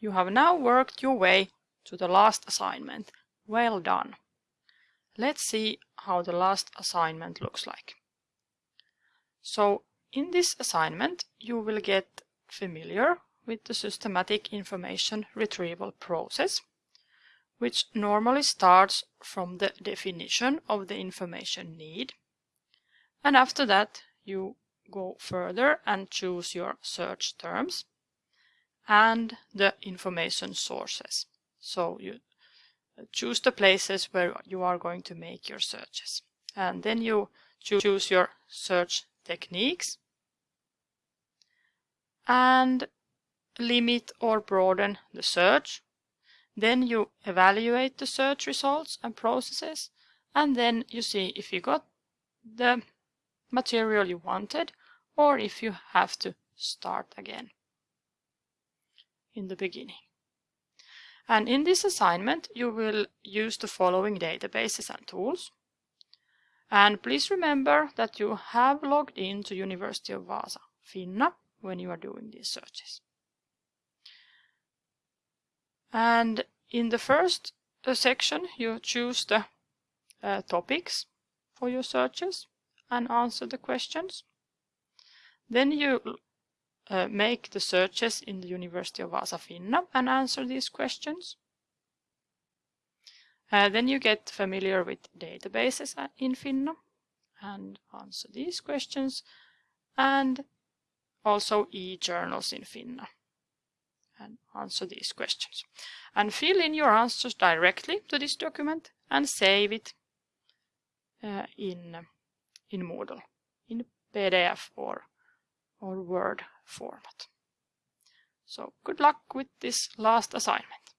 You have now worked your way to the last assignment. Well done. Let's see how the last assignment looks like. So in this assignment you will get familiar with the systematic information retrieval process which normally starts from the definition of the information need. And after that, you go further and choose your search terms and the information sources. So you uh, choose the places where you are going to make your searches. And then you choose your search techniques and limit or broaden the search then you evaluate the search results and processes, and then you see if you got the material you wanted or if you have to start again in the beginning. And in this assignment, you will use the following databases and tools. And please remember that you have logged in to University of Vaasa, Finna, when you are doing these searches. And in the first uh, section, you choose the uh, topics for your searches and answer the questions. Then you uh, make the searches in the University of Vaasa Finna and answer these questions. Uh, then you get familiar with databases in Finna and answer these questions and also e-journals in Finna and answer these questions. And fill in your answers directly to this document and save it uh, in, in Moodle, in PDF or, or Word format. So good luck with this last assignment.